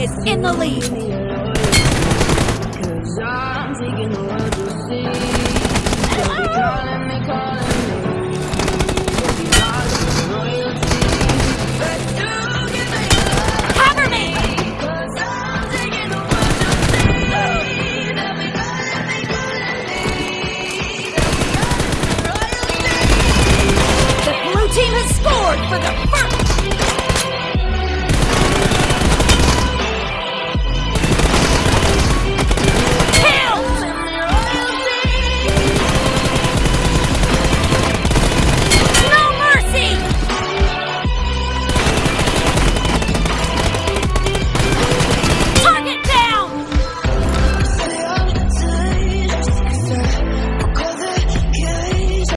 is in the lead. Cause I'm taking the world to see. They be calling